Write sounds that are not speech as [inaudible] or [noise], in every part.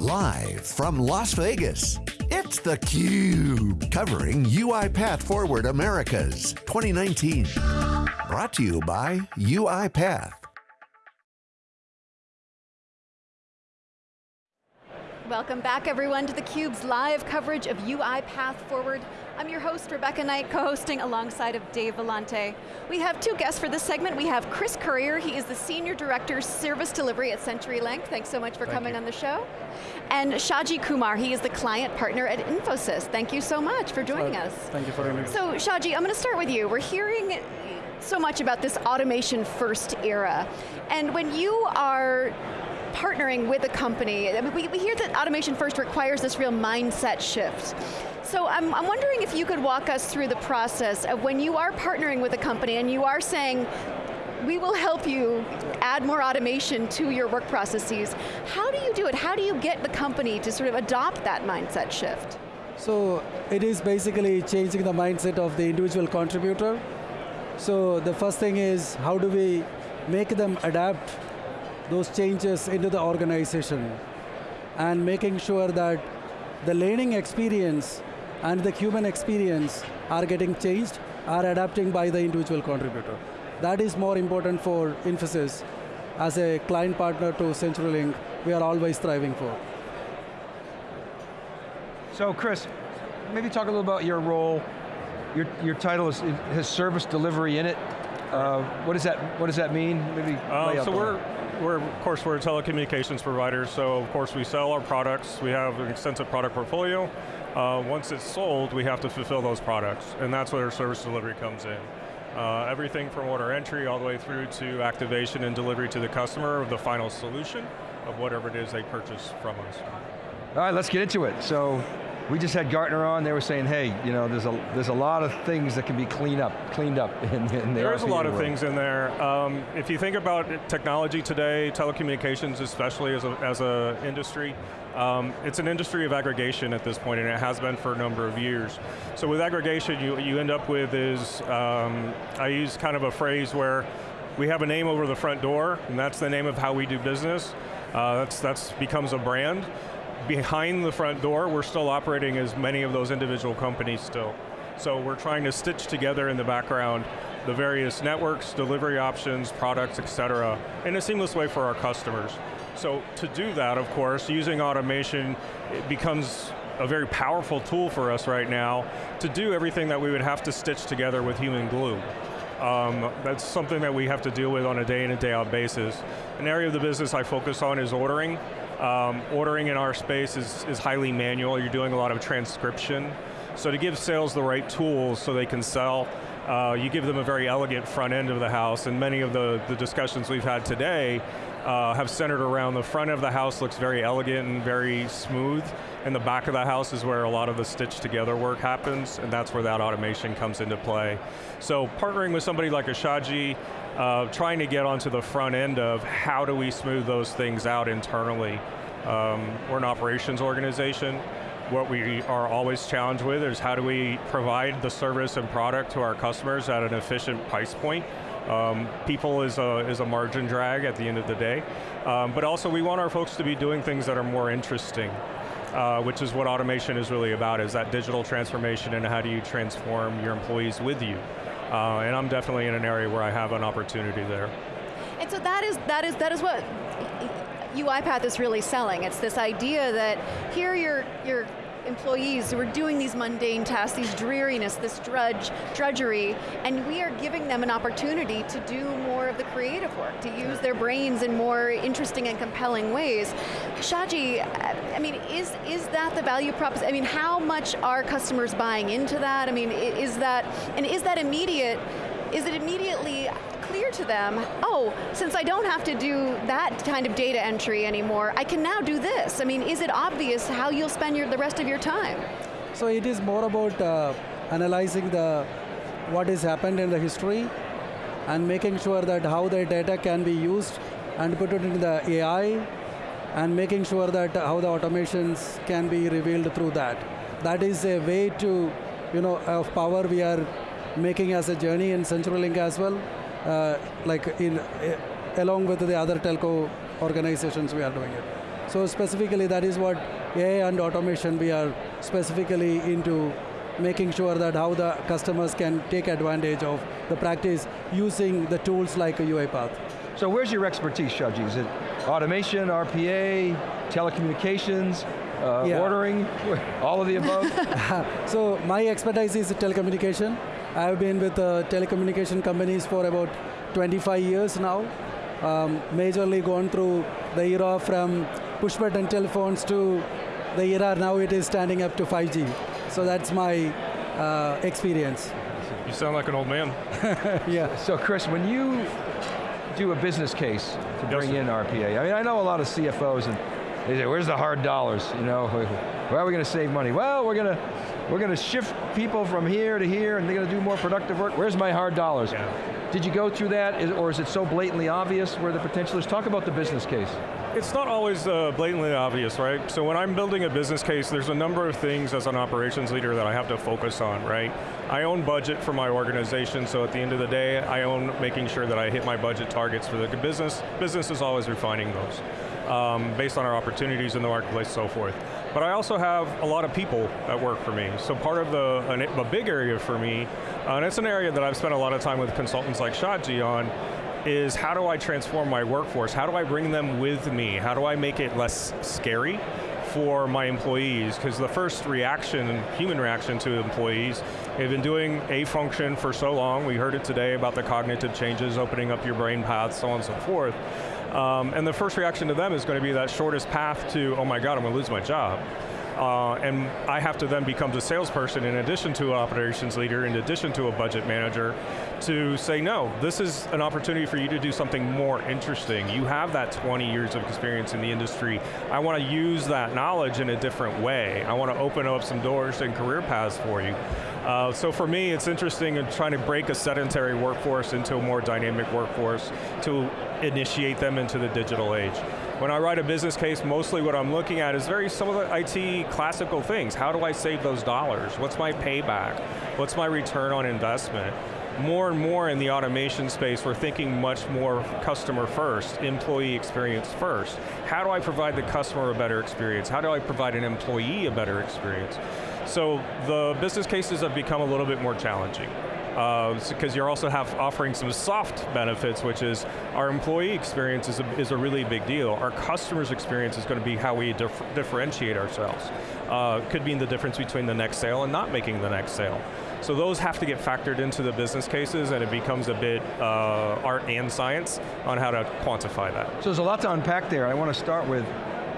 Live from Las Vegas, it's theCUBE, covering UiPath Forward Americas 2019. Brought to you by UiPath. Welcome back everyone to theCUBE's live coverage of UiPath Forward. I'm your host, Rebecca Knight, co-hosting alongside of Dave Vellante. We have two guests for this segment. We have Chris Currier, he is the Senior Director, Service Delivery at CenturyLink. Thanks so much for Thank coming you. on the show. And Shaji Kumar, he is the Client Partner at Infosys. Thank you so much for joining Well, us. Thank you for having me. So Shaji, I'm going to start with you. We're hearing so much about this automation first era. And when you are partnering with a company, I mean, we, we hear that automation first requires this real mindset shift. So I'm, I'm wondering if you could walk us through the process of when you are partnering with a company and you are saying, we will help you add more automation to your work processes. How do you do it? How do you get the company to sort of adopt that mindset shift? So it is basically changing the mindset of the individual contributor. So the first thing is how do we make them adapt those changes into the organization and making sure that the learning experience and the human experience are getting changed, are adapting by the individual contributor. That is more important for Infosys as a client partner to CenturyLink, we are always striving for. So Chris, maybe talk a little about your role. Your, your title is, has service delivery in it. Uh, what does that What does that mean? Maybe Um, so we're, we're, of course, we're a telecommunications provider, so of course we sell our products, we have an extensive product portfolio. Uh, once it's sold, we have to fulfill those products, and that's where service delivery comes in. Uh, everything from order entry all the way through to activation and delivery to the customer of the final solution of whatever it is they purchase from us. All right, let's get into it. So we just had Gartner on. They were saying, hey, you know, there's a there's a lot of things that can be cleaned up cleaned up [laughs] in, in the There's a lot of world. things in there. Um, if you think about technology today, telecommunications especially as a, as a industry, um, it's an industry of aggregation at this point, and it has been for a number of years. So with aggregation, you, you end up with is, um, I use kind of a phrase where we have a name over the front door, and that's the name of how we do business. Uh, that's that's becomes a brand. Behind the front door, we're still operating as many of those individual companies still. So we're trying to stitch together in the background the various networks, delivery options, products, et cetera, in a seamless way for our customers. So to do that, of course, using automation, it becomes a very powerful tool for us right now to do everything that we would have to stitch together with human glue. Um, that's something that we have to deal with on a day in and day out basis. An area of the business I focus on is ordering. Um, ordering in our space is, is highly manual. You're doing a lot of transcription. So to give sales the right tools so they can sell, uh, you give them a very elegant front end of the house, and many of the, the discussions we've had today uh, have centered around the front of the house looks very elegant and very smooth, and the back of the house is where a lot of the stitched together work happens, and that's where that automation comes into play. So partnering with somebody like Ashaji, uh, trying to get onto the front end of how do we smooth those things out internally. Um, we're an operations organization. What we are always challenged with is how do we provide the service and product to our customers at an efficient price point. Um, people is a, is a margin drag at the end of the day. Um, but also we want our folks to be doing things that are more interesting. Uh, which is what automation is really about, is that digital transformation and how do you transform your employees with you. Uh, and I'm definitely in an area where I have an opportunity there. And so that is, that is, that is what UiPath is really selling. It's this idea that here your, your employees who are doing these mundane tasks, these dreariness, this drudge, drudgery, and we are giving them an opportunity to do more of the creative work, to use their brains in more interesting and compelling ways. Shaji, I mean, is, is that the value proposition? I mean, how much are customers buying into that? I mean, is that, and is that immediate, is it immediately clear to them, oh, since I don't have to do that kind of data entry anymore, I can now do this. I mean, is it obvious how you'll spend your, the rest of your time? So it is more about uh, analyzing the what has happened in the history and making sure that how the data can be used and put it into the AI and making sure that how the automations can be revealed through that. That is a way to, you know, of power we are making as a journey in CenturyLink as well, uh, like in uh, along with the other telco organizations we are doing it. So specifically that is what AI and automation we are specifically into making sure that how the customers can take advantage of the practice using the tools like a UiPath. So where's your expertise, Shaji? Is it automation, RPA, telecommunications, uh, Yeah. ordering, all of the above? [laughs] So my expertise is telecommunication. I've been with uh, telecommunication companies for about 25 years now. Um, majorly gone through the era from push button telephones to the era now it is standing up to 5G. So that's my uh, experience. You sound like an old man. [laughs] Yeah. so Chris, when you do a business case to bring sir. in RPA, I mean, I know a lot of CFOs and they say, where's the hard dollars? You know, [laughs] where are we going to save money? Well, we're going to we're going to shift people from here to here and they're going to do more productive work. Where's my hard dollars? Yeah. Did you go through that, Is- or is it so blatantly obvious where the potential is? Talk about the business case. It's not always uh, blatantly obvious, right? So when I'm building a business case, there's a number of things as an operations leader that I have to focus on, right? I own budget for my organization, so at the end of the day, I own making sure that I hit my budget targets for the business. Business is always refining those um, based on our opportunities in the marketplace and so forth. But I also have a lot of people that work for me. So part of the, an, a big area for me, uh, and it's an area that I've spent a lot of time with consultants like Shaji on, is how do I transform my workforce? How do I bring them with me? How do I make it less scary for my employees? Because the first reaction, human reaction to employees, they've been doing a function for so long. We heard it today about the cognitive changes, opening up your brain paths, so on and so forth. Um, and the first reaction to them is going to be that shortest path to, oh my God, I'm going to lose my job. Uh, and I have to then become the salesperson in addition to an operations leader, in addition to a budget manager, to say, no, this is an opportunity for you to do something more interesting. You have that 20 years of experience in the industry. I want to use that knowledge in a different way. I want to open up some doors and career paths for you. Uh, so for me, it's interesting in trying to break a sedentary workforce into a more dynamic workforce to initiate them into the digital age. When I write a business case, mostly what I'm looking at is very some of the IT classical things. How do I save those dollars? What's my payback? What's my return on investment? More and more in the automation space, we're thinking much more customer first, employee experience first. How do I provide the customer a better experience? How do I provide an employee a better experience? So the business cases have become a little bit more challenging because you're also have offering some soft benefits, which is our employee experience is a, is a really big deal. Our customers' experience is going to be how we dif differentiate ourselves. Uh, could mean the difference between the next sale and not making the next sale. So those have to get factored into the business cases and it becomes a bit uh, art and science on how to quantify that. So there's a lot to unpack there. I want to start with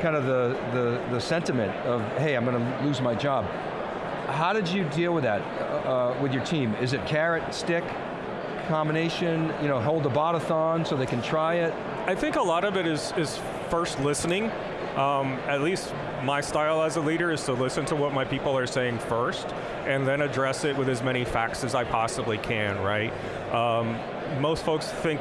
kind of the, the, the sentiment of, hey, I'm going to lose my job. How did you deal with that uh, with your team? Is it carrot, stick, combination, you know, hold the botathon so they can try it? I think a lot of it is, is first listening. Um, at least my style as a leader is to listen to what my people are saying first, and then address it with as many facts as I possibly can, right? Um, most folks think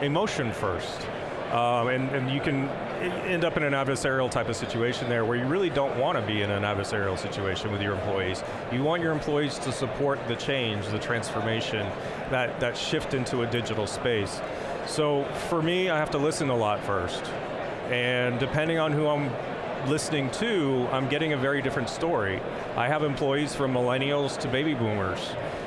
emotion first, um, and, and you can end up in an adversarial type of situation there where you really don't want to be in an adversarial situation with your employees. You want your employees to support the change, the transformation, that, that shift into a digital space. So for me, I have to listen a lot first. And depending on who I'm listening to, I'm getting a very different story. I have employees from millennials to baby boomers.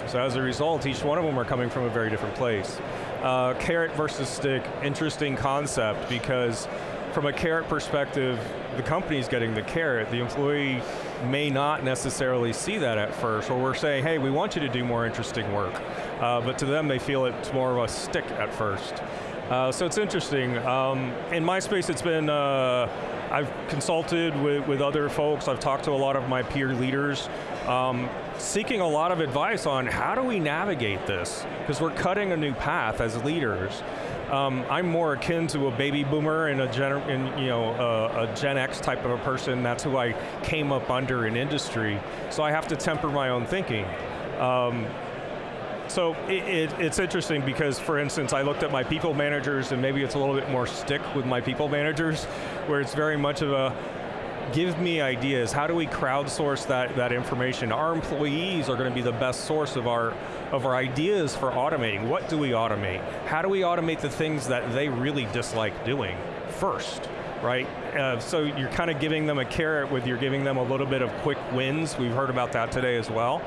So as a result, each one of them are coming from a very different place. Uh, carrot versus stick, interesting concept because from a carrot perspective, the company's getting the carrot. The employee may not necessarily see that at first, or we're saying, hey, we want you to do more interesting work. Uh, but to them, they feel it's more of a stick at first. Uh, so it's interesting. Um, in my space, it's been, uh, I've consulted with, with other folks, I've talked to a lot of my peer leaders, um, seeking a lot of advice on how do we navigate this? Because we're cutting a new path as leaders. Um, I'm more akin to a baby boomer and a gen, and, you know, a, a Gen X type of a person. That's who I came up under in industry. So I have to temper my own thinking. Um, so it, it, it's interesting because, for instance, I looked at my people managers and maybe it's a little bit more stick with my people managers, where it's very much of a, give me ideas, how do we crowdsource that, that information? Our employees are going to be the best source of our, of our ideas for automating. What do we automate? How do we automate the things that they really dislike doing first? right? Uh, so you're kind of giving them a carrot with you're giving them a little bit of quick wins. We've heard about that today as well.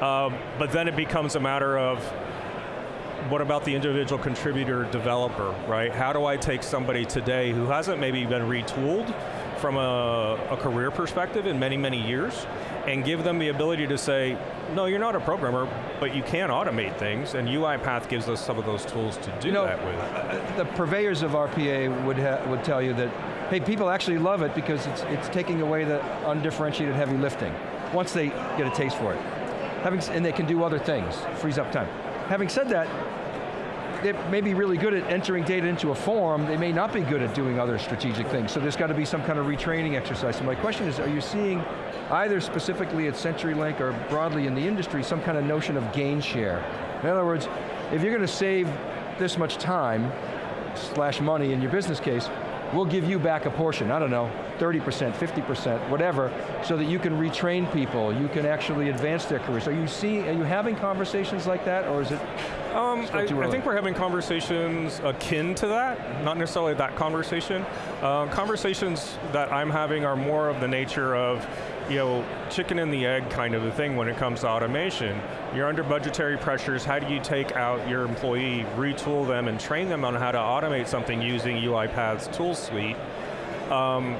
Um, but then it becomes a matter of what about the individual contributor developer, right? How do I take somebody today who hasn't maybe been retooled from a, a, career perspective in many, many years, and give them the ability to say, no, you're not a programmer, but you can automate things, and UiPath gives us some of those tools to do you know, that with. Uh, the purveyors of RPA would, would tell you that, hey, people actually love it because it's, it's taking away the undifferentiated heavy lifting, once they get a taste for it. Having, and they can do other things, frees up time. Having said that, they may be really good at entering data into a form, they may not be good at doing other strategic things. So there's got to be some kind of retraining exercise. So my question is, are you seeing, either specifically at CenturyLink or broadly in the industry, some kind of notion of gain share? In other words, if you're going to save this much time, slash money in your business case, we'll give you back a portion, I don't know, 30%, 50%, whatever, so that you can retrain people, you can actually advance their careers. Are you seeing, are you having conversations like that, or is it um, I, I, think we're having conversations akin to that, not necessarily that conversation. Uh, conversations that I'm having are more of the nature of, you know, chicken and the egg kind of a thing when it comes to automation. You're under budgetary pressures, how do you take out your employee, retool them, and train them on how to automate something using UiPath's tool suite? Um,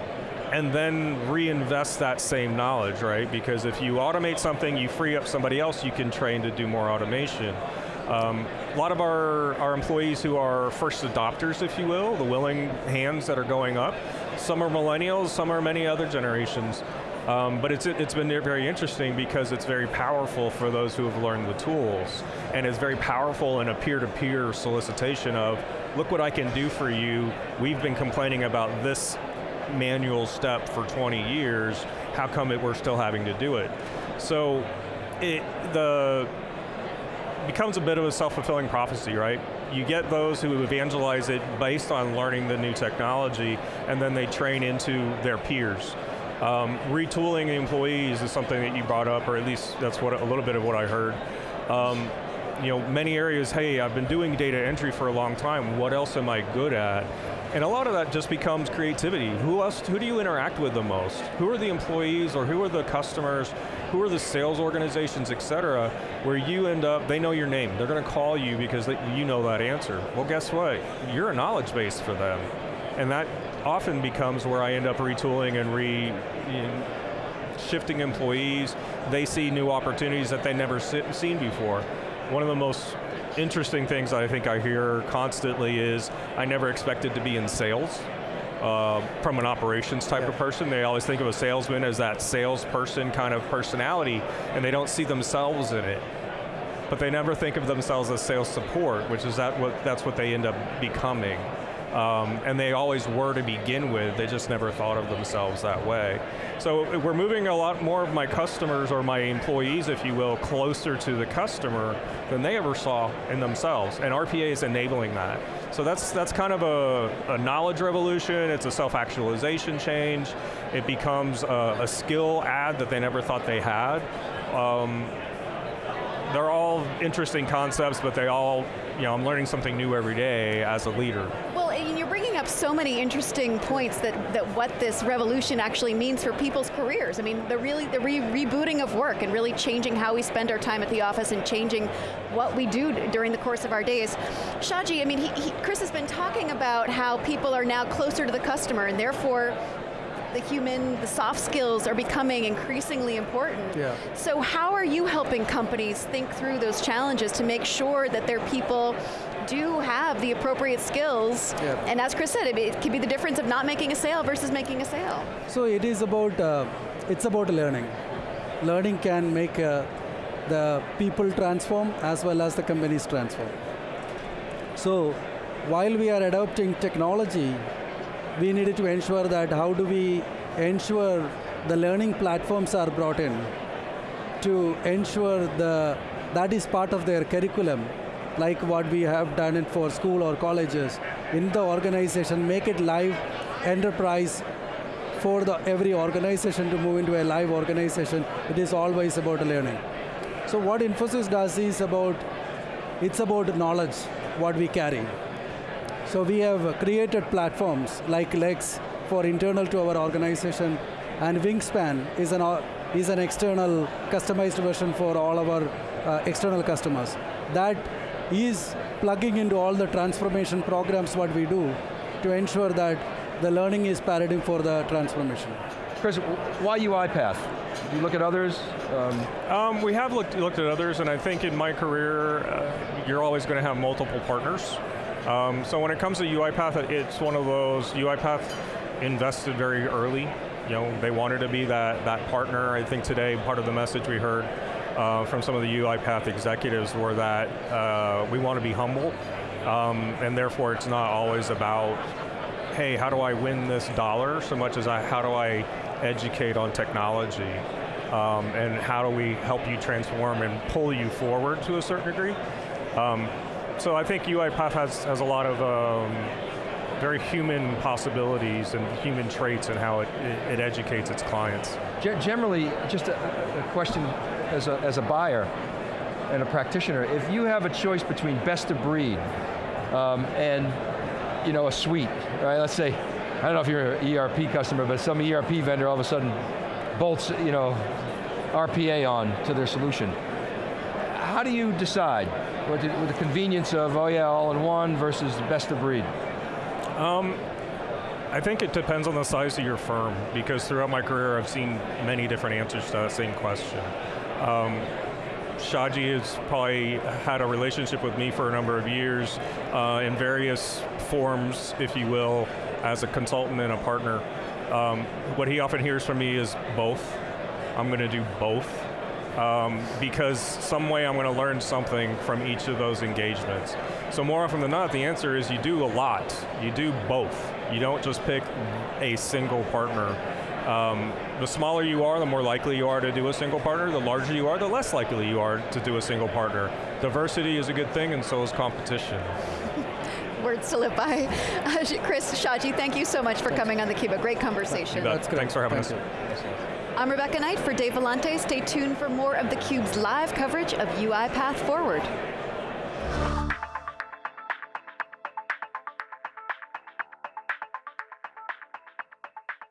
and then reinvest that same knowledge, right? Because if you automate something, you free up somebody else you can train to do more automation. Um, a lot of our, our employees who are first adopters, if you will, the willing hands that are going up, some are millennials, some are many other generations. Um, but it's, it's been very interesting because it's very powerful for those who have learned the tools. And it's very powerful in a peer-to-peer -peer solicitation of, look what I can do for you, we've been complaining about this manual step for 20 years, how come it, we're still having to do it? So it, the, becomes a bit of a self-fulfilling prophecy, right? You get those who evangelize it based on learning the new technology, and then they train into their peers. Um, retooling employees is something that you brought up, or at least that's what a little bit of what I heard. Um, you know, many areas, hey, I've been doing data entry for a long time, what else am I good at? And a lot of that just becomes creativity. Who else, who do you interact with the most? Who are the employees or who are the customers? Who are the sales organizations, et cetera, where you end up, they know your name. They're going to call you because they, you know that answer. Well, guess what? You're a knowledge base for them. And that often becomes where I end up retooling and re, you know, shifting employees. They see new opportunities that they never seen before. One of the most interesting things I think I hear constantly is, I never expected to be in sales. Uh, from an operations type yeah. of person. They always think of a salesman as that salesperson kind of personality, and they don't see themselves in it. But they never think of themselves as sales support, which is that what that's what they end up becoming. Um, and they always were to begin with, they just never thought of themselves that way. So we're moving a lot more of my customers, or my employees, if you will, closer to the customer than they ever saw in themselves, and RPA is enabling that. So that's, that's kind of a, a knowledge revolution, it's a self-actualization change, it becomes a, a, skill add that they never thought they had. Um, they're all interesting concepts, but they all, you know, I'm learning something new every day as a leader. Well, you're bringing up so many interesting points that, that what this revolution actually means for people's careers. I mean, the really the re rebooting of work and really changing how we spend our time at the office and changing what we do during the course of our days. Shaji, I mean, he, he, Chris has been talking about how people are now closer to the customer and therefore the human, the soft skills are becoming increasingly important. Yeah. So how are you helping companies think through those challenges to make sure that their people do have the appropriate skills, yeah. and as Chris said, it, it can be the difference of not making a sale versus making a sale. So it is about, uh, it's about learning. Learning can make uh, the people transform as well as the companies transform. So while we are adopting technology, we needed to ensure that how do we ensure the learning platforms are brought in to ensure the that is part of their curriculum like what we have done it for school or colleges. In the organization make it live enterprise for the every organization to move into a live organization. It is always about learning. So what infosys does is about it's about knowledge what we carry so we have created platforms like Lex, for internal to our organization, and Wingspan is an, is an external customized version for all our uh, external customers. That is plugging into all the transformation programs what we do to ensure that the learning is paradigm for the transformation. Chris, why UiPath? Do you look at others? Um, Um, we have looked, looked at others, and I think in my career, uh, you're always going to have multiple partners. Um, so when it comes to UiPath, it's one of those, UiPath invested very early. You know, they wanted to be that, that partner. I think today, part of the message we heard uh, from some of the UiPath executives were that uh, we want to be humble, um, and therefore it's not always about, hey, how do I win this dollar, so much as I, how do I educate on technology, um, and how do we help you transform and pull you forward to a certain degree. Um, so I think UiPath has, has a lot of um, very human possibilities and human traits in how it, it, it educates its clients. Ge- generally, just a, a question as a, as a buyer and a practitioner, if you have a choice between best of breed um, and you know, a suite, right? Let's say, I don't know if you're an ERP customer, but some ERP vendor all of a sudden bolts, you know, RPA on to their solution. How do you decide with the, with the convenience of, oh yeah, all in one versus the best of breed? I think it depends on the size of your firm because throughout my career I've seen many different answers to that same question. Um, Shaji has probably had a relationship with me for a number of years uh, in various forms, if you will, as a consultant and a partner. Um, what he often hears from me is both. I'm going to do both um, because some way I'm going to learn something from each of those engagements. So more often than not, the answer is you do a lot. You do both. You don't just pick a single partner. Um, the smaller you are, the more likely you are to do a single partner. The larger you are, the less likely you are to do a single partner. Diversity is a good thing, and so is competition. [laughs] Words to live by. [laughs] Chris, Shaji, thank you so much for coming on theCUBE. A great conversation. That's great. Thanks for having Thank us. you. I'm Rebecca Knight for Dave Vellante. Stay tuned for more of theCUBE's live coverage of UiPath Forward.